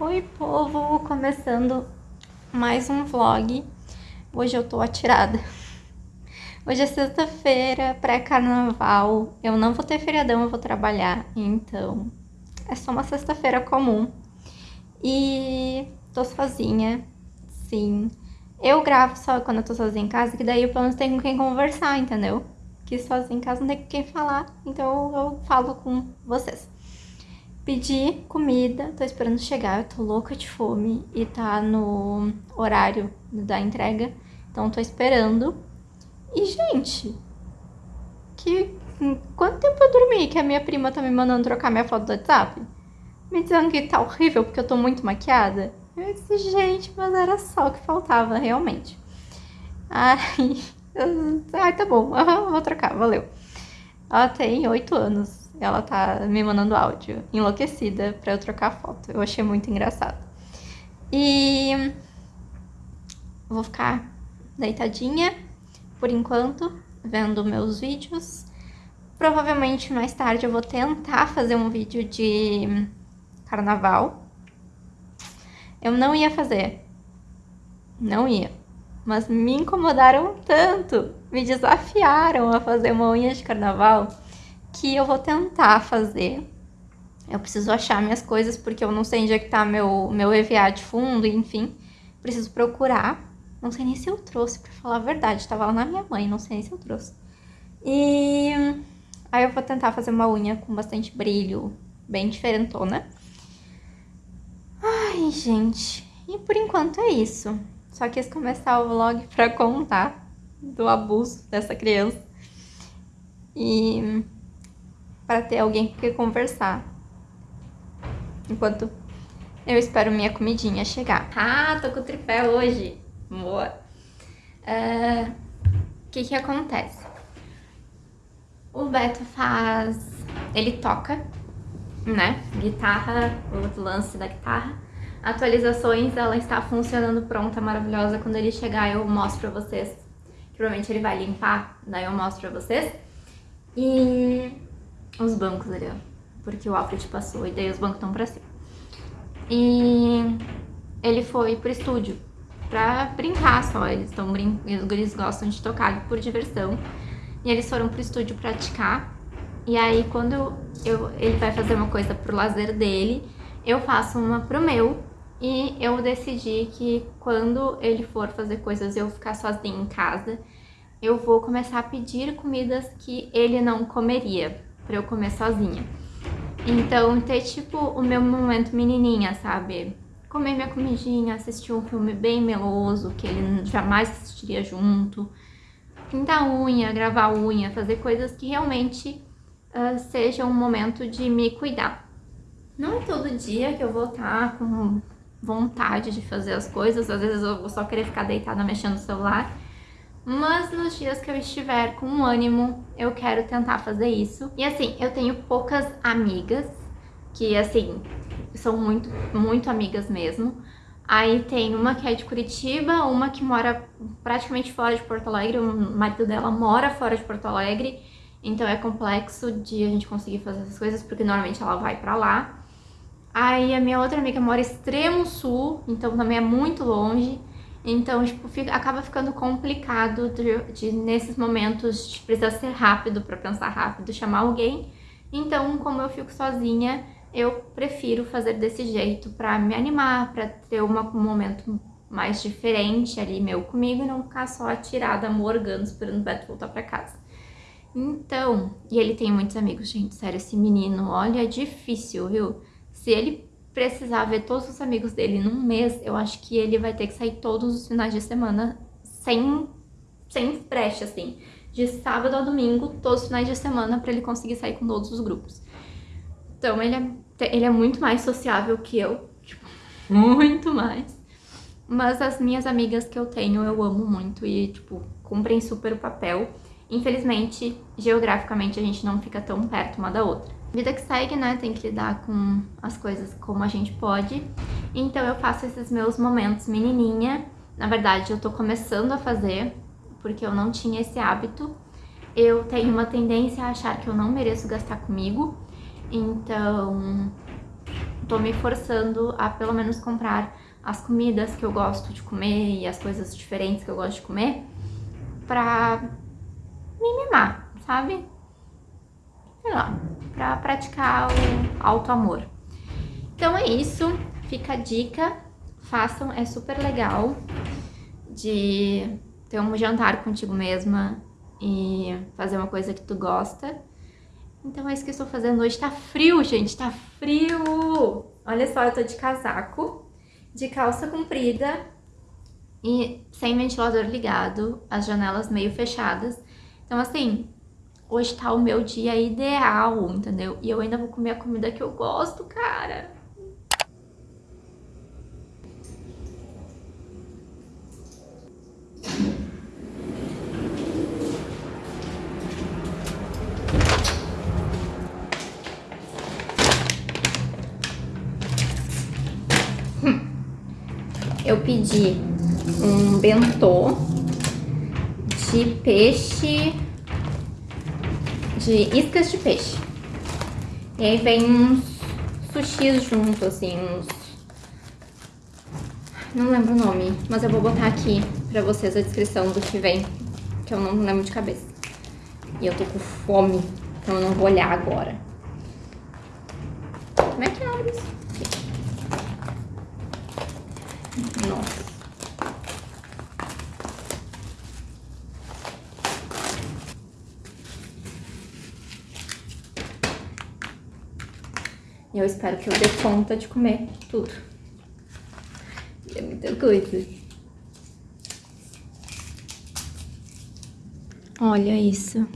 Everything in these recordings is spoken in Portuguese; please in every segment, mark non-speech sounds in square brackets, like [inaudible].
Oi povo, começando mais um vlog. Hoje eu tô atirada. Hoje é sexta-feira, pré-carnaval. Eu não vou ter feriadão, eu vou trabalhar, então é só uma sexta-feira comum. E tô sozinha, sim. Eu gravo só quando eu tô sozinha em casa, que daí eu pelo menos tenho com quem conversar, entendeu? Que sozinha em casa não tem com quem falar, então eu falo com vocês. Pedi comida, tô esperando chegar, eu tô louca de fome e tá no horário da entrega, então tô esperando. E, gente, que quanto tempo eu dormi que a minha prima tá me mandando trocar minha foto do WhatsApp? Me dizendo que tá horrível porque eu tô muito maquiada. Eu disse, gente, mas era só o que faltava, realmente. Ai, [laughs] ai tá bom, [laughs] vou trocar, valeu. Ela tem oito anos ela tá me mandando áudio, enlouquecida, pra eu trocar foto. Eu achei muito engraçado. E vou ficar deitadinha por enquanto, vendo meus vídeos. Provavelmente mais tarde eu vou tentar fazer um vídeo de carnaval. Eu não ia fazer, não ia, mas me incomodaram tanto, me desafiaram a fazer uma unha de carnaval que eu vou tentar fazer. Eu preciso achar minhas coisas porque eu não sei onde é que tá meu, meu EVA de fundo, enfim. Preciso procurar. Não sei nem se eu trouxe, pra falar a verdade. Tava lá na minha mãe, não sei nem se eu trouxe. E aí eu vou tentar fazer uma unha com bastante brilho, bem diferentona. Ai, gente. E por enquanto é isso. Só quis começar o vlog pra contar do abuso dessa criança. E para ter alguém quem conversar. Enquanto eu espero minha comidinha chegar. Ah, tô com o tripé hoje. Boa. O uh, que que acontece? O Beto faz... Ele toca, né? Guitarra, o lance da guitarra. Atualizações, ela está funcionando pronta, maravilhosa. Quando ele chegar eu mostro pra vocês. Provavelmente ele vai limpar, daí eu mostro pra vocês. E os bancos ali, ó. Porque o Alfred passou e daí os bancos estão pra cima. E ele foi pro estúdio pra brincar só. Eles, tão brin... eles gostam de tocar por diversão. E eles foram pro estúdio praticar. E aí quando eu, ele vai fazer uma coisa pro lazer dele, eu faço uma pro meu. E eu decidi que quando ele for fazer coisas eu ficar sozinha em casa, eu vou começar a pedir comidas que ele não comeria pra eu comer sozinha. Então, ter tipo o meu momento menininha, sabe? Comer minha comidinha, assistir um filme bem meloso, que ele jamais assistiria junto. Pintar unha, gravar unha, fazer coisas que realmente uh, sejam um momento de me cuidar. Não é todo dia que eu vou estar tá com vontade de fazer as coisas, às vezes eu vou só querer ficar deitada mexendo no celular, mas nos dias que eu estiver com ânimo, eu quero tentar fazer isso. E assim, eu tenho poucas amigas, que assim, são muito, muito amigas mesmo. Aí tem uma que é de Curitiba, uma que mora praticamente fora de Porto Alegre, o marido dela mora fora de Porto Alegre, então é complexo de a gente conseguir fazer essas coisas, porque normalmente ela vai pra lá. Aí a minha outra amiga mora extremo sul, então também é muito longe. Então, tipo, fica, acaba ficando complicado de, de, nesses momentos de precisar ser rápido para pensar rápido, chamar alguém. Então, como eu fico sozinha, eu prefiro fazer desse jeito para me animar, para ter uma, um momento mais diferente ali meu comigo e não ficar só atirada, morgando, esperando o Beto voltar para casa. Então, e ele tem muitos amigos, gente, sério, esse menino, olha, é difícil, viu? Se ele precisar ver todos os amigos dele num mês, eu acho que ele vai ter que sair todos os finais de semana sem, sem brecha, assim. De sábado a domingo, todos os finais de semana, pra ele conseguir sair com todos os grupos. Então, ele é, ele é muito mais sociável que eu, [laughs] tipo, muito mais. Mas as minhas amigas que eu tenho, eu amo muito e, tipo, cumprem super o papel. Infelizmente, geograficamente, a gente não fica tão perto uma da outra. Vida que segue, né? Tem que lidar com as coisas como a gente pode. Então eu faço esses meus momentos menininha. Na verdade, eu tô começando a fazer, porque eu não tinha esse hábito. Eu tenho uma tendência a achar que eu não mereço gastar comigo. Então, tô me forçando a pelo menos comprar as comidas que eu gosto de comer e as coisas diferentes que eu gosto de comer pra me mimar, sabe? Sei lá, pra praticar o auto-amor. Então é isso, fica a dica, façam, é super legal de ter um jantar contigo mesma e fazer uma coisa que tu gosta. Então é isso que eu estou fazendo hoje. Tá frio, gente, tá frio! Olha só, eu tô de casaco, de calça comprida e sem ventilador ligado, as janelas meio fechadas. Então assim, hoje tá o meu dia ideal, entendeu? E eu ainda vou comer a comida que eu gosto, cara. eu pedi um bentô de peixe, de iscas de peixe. E aí vem uns sushis junto, assim, uns... Não lembro o nome, mas eu vou botar aqui pra vocês a descrição do que vem, que eu não lembro de cabeça. E eu tô com fome, então eu não vou olhar agora. Como é que abre isso? Nossa. Eu espero que eu dê conta de comer tudo. É muita coisa. Olha isso.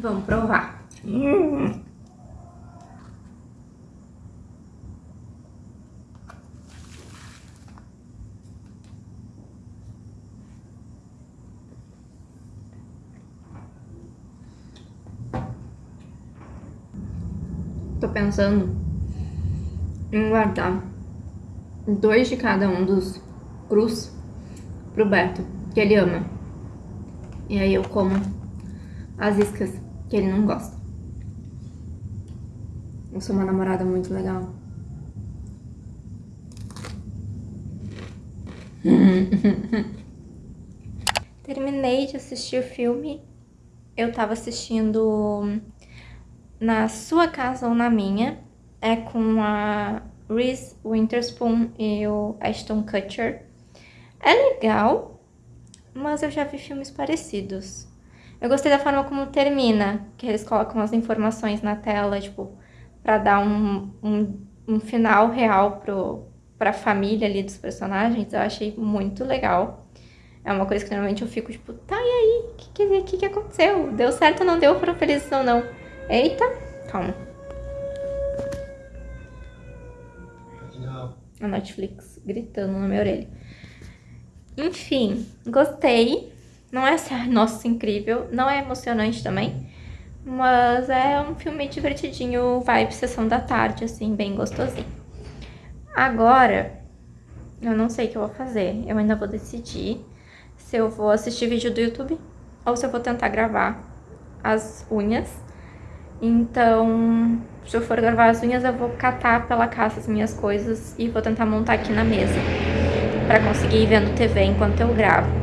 Vamos provar. Hum. Pensando em guardar dois de cada um dos crus pro Beto, que ele ama. E aí eu como as iscas que ele não gosta. Eu sou uma namorada muito legal. [laughs] Terminei de assistir o filme. Eu tava assistindo Na Sua Casa ou Na Minha. É com a Reese Witherspoon e o Ashton Kutcher. É legal, mas eu já vi filmes parecidos. Eu gostei da forma como termina, que eles colocam as informações na tela, tipo, pra dar um, um, um final real pro, pra família ali dos personagens. Eu achei muito legal. É uma coisa que normalmente eu fico, tipo, tá, e aí? O que, que, que, que aconteceu? Deu certo ou não deu? Foram felizes ou não? Eita, calma. A Netflix gritando na minha orelha. Enfim, gostei. Não é, [laughs] nossa, incrível. Não é emocionante também. Mas é um filme divertidinho, vibe sessão da tarde, assim, bem gostosinho. Agora, eu não sei o que eu vou fazer. Eu ainda vou decidir se eu vou assistir vídeo do YouTube ou se eu vou tentar gravar as unhas. Então, se eu for gravar as unhas, eu vou catar pela casa as minhas coisas e vou tentar montar aqui na mesa para conseguir ir vendo TV enquanto eu gravo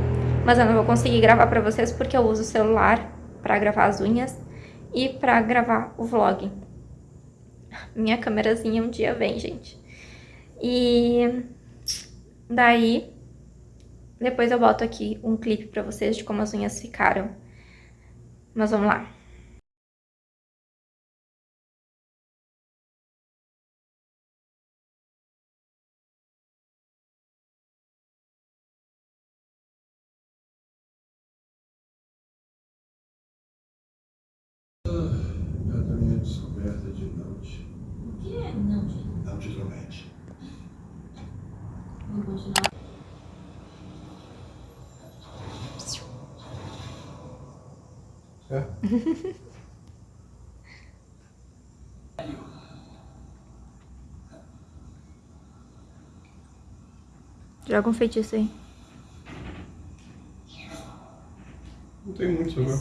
mas eu não vou conseguir gravar pra vocês porque eu uso o celular pra gravar as unhas e pra gravar o vlog. Minha câmerazinha um dia vem, gente. E daí, depois eu boto aqui um clipe pra vocês de como as unhas ficaram. Mas vamos lá. Vou continuar. É? [laughs] Joga um feitiço aí. Não tem muito sabor.